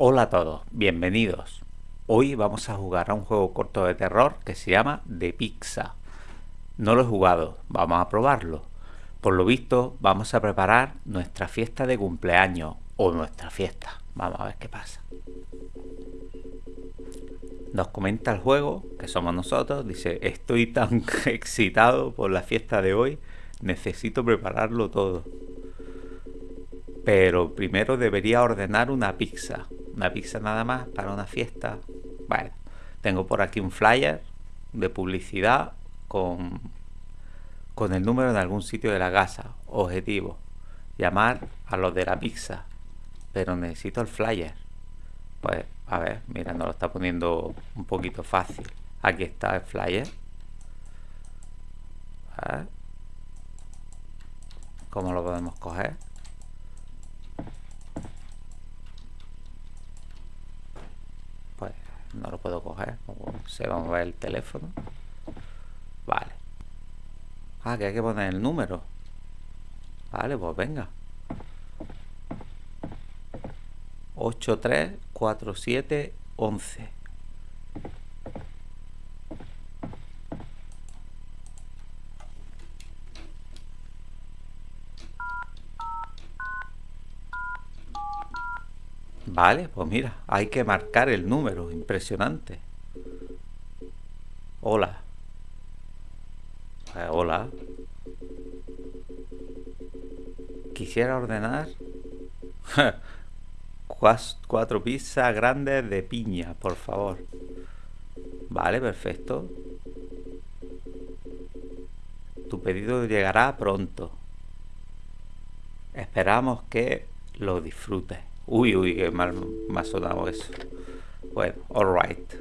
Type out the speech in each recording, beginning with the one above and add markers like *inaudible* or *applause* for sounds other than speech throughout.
Hola a todos, bienvenidos. Hoy vamos a jugar a un juego corto de terror que se llama The Pizza. No lo he jugado, vamos a probarlo. Por lo visto, vamos a preparar nuestra fiesta de cumpleaños o nuestra fiesta. Vamos a ver qué pasa. Nos comenta el juego, que somos nosotros, dice, estoy tan *laughs* excitado por la fiesta de hoy, necesito prepararlo todo. Pero primero debería ordenar una pizza. Una pizza nada más para una fiesta. Bueno, tengo por aquí un flyer de publicidad con, con el número de algún sitio de la casa. Objetivo, llamar a los de la pizza. Pero necesito el flyer. Pues, a ver, mira, nos lo está poniendo un poquito fácil. Aquí está el flyer. A ver. ¿Cómo lo podemos coger? No lo puedo coger se va a mover el teléfono. Vale. Ah que hay que poner el número. Vale pues venga. 834711 Vale, pues mira, hay que marcar el número, impresionante. Hola. Eh, hola. Quisiera ordenar *laughs* cuatro pizzas grandes de piña, por favor. Vale, perfecto. Tu pedido llegará pronto. Esperamos que lo disfrutes. Uy, uy, qué mal me ha sonado eso. Bueno, alright.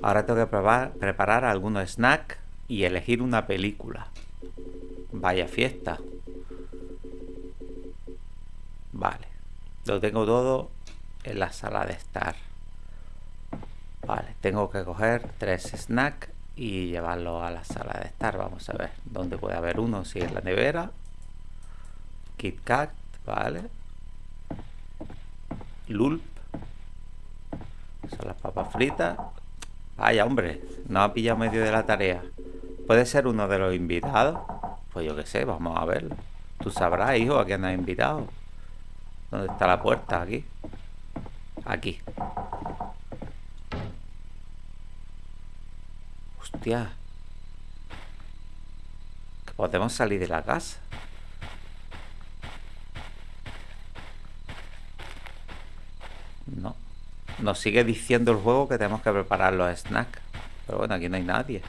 Ahora tengo que preparar, algunos snacks y elegir una película. Vaya fiesta. Vale. Lo tengo todo en la sala de estar. Vale, tengo que coger tres snacks y llevarlo a la sala de estar. Vamos a ver dónde puede haber uno. Si es la nevera. Kit Kat, vale. Lulp. Son las papas fritas. Vaya, hombre, no ha pillado medio de la tarea. ¿Puede ser uno de los invitados? Pues yo qué sé, vamos a verlo. Tú sabrás, hijo, a quién has invitado. ¿Dónde está la puerta? Aquí. Aquí. Hostia. Podemos salir de la casa. No. Nos sigue diciendo el juego que tenemos que preparar los snacks. Pero bueno, aquí no hay nadie.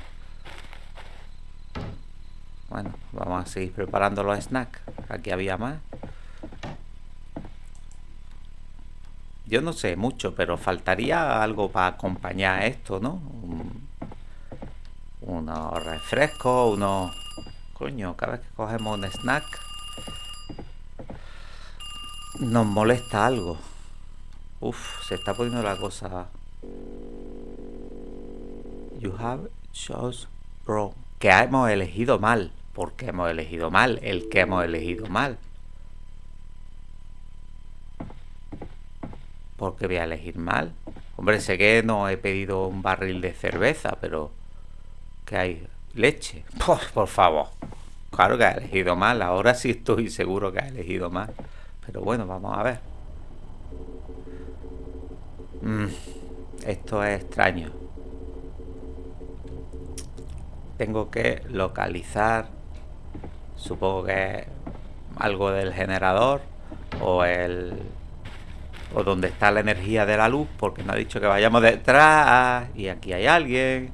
Bueno, vamos a seguir preparando los snacks. Aquí había más. Yo no sé mucho, pero faltaría algo para acompañar esto, ¿no? unos refrescos, unos... Coño, cada vez que cogemos un snack nos molesta algo. Uf, se está poniendo la cosa. You have chose wrong. Que hemos elegido mal. ¿Por qué hemos elegido mal? El que hemos elegido mal. ¿Por qué voy a elegir mal? Hombre, sé que no he pedido un barril de cerveza, pero... ¿Qué hay? ¿Leche? Pues, por favor. Claro que ha elegido mal. Ahora sí estoy seguro que ha elegido mal. Pero bueno, vamos a ver. Mm, esto es extraño. Tengo que localizar, supongo que algo del generador o el o donde está la energía de la luz, porque me ha dicho que vayamos detrás y aquí hay alguien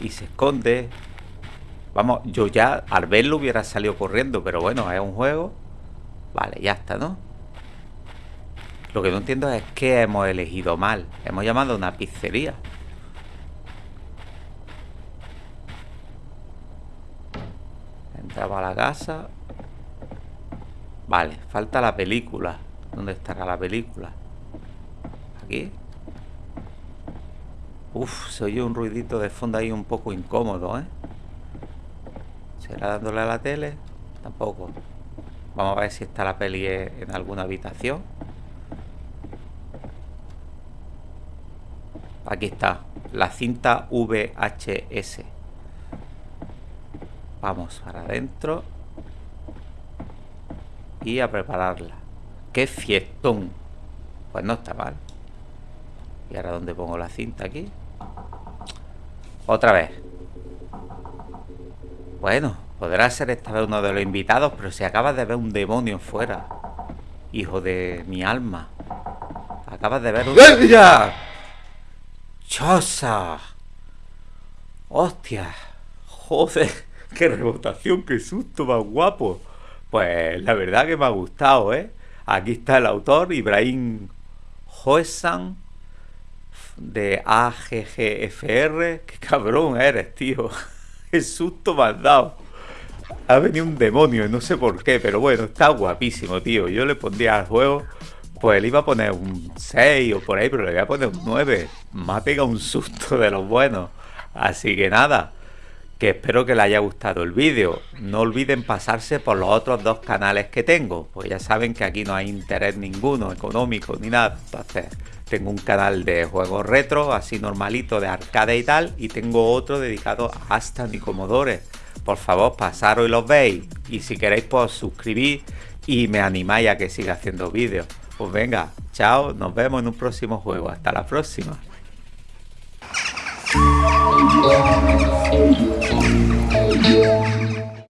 y se esconde. Vamos, yo ya al verlo hubiera salido corriendo, pero bueno, es un juego. Vale, ya está, ¿no? Lo que no entiendo es que hemos elegido mal. Hemos llamado a una pizzería. Entramos a la casa. Vale, falta la película. ¿Dónde estará la película? Aquí. Uf, se oye un ruidito de fondo ahí un poco incómodo, ¿eh? ¿Será dándole a la tele? Tampoco. Vamos a ver si está la peli en alguna habitación. Aquí está, la cinta VHS. Vamos para adentro. Y a prepararla. ¡Qué fiestón! Pues no está mal. ¿Y ahora dónde pongo la cinta? Aquí. Otra vez. Bueno, podrá ser esta vez uno de los invitados, pero si acabas de ver un demonio fuera. Hijo de mi alma. Acabas de ver un... ¡Ya! ¡Chosa! ¡Hostia! ¡Joder! ¡Qué rebotación! ¡Qué susto más guapo! Pues la verdad que me ha gustado, ¿eh? Aquí está el autor, Ibrahim Hoesan, de AGGFR. ¡Qué cabrón eres, tío! *laughs* ¡Qué susto me has dado! Ha venido un demonio, no sé por qué, pero bueno, está guapísimo, tío. Yo le pondría al juego pues le iba a poner un 6 o por ahí, pero le voy a poner un 9. Me ha pegado un susto de los buenos. Así que nada, que espero que les haya gustado el vídeo. No olviden pasarse por los otros dos canales que tengo, pues ya saben que aquí no hay interés ninguno, económico ni nada. Entonces, tengo un canal de juegos retro, así normalito, de arcade y tal, y tengo otro dedicado a Aston y Commodore. Por favor, pasaros y los veis. Y si queréis, pues suscribís y me animáis a que siga haciendo vídeos. Pues venga, chao, nos vemos en un próximo juego. Hasta la próxima.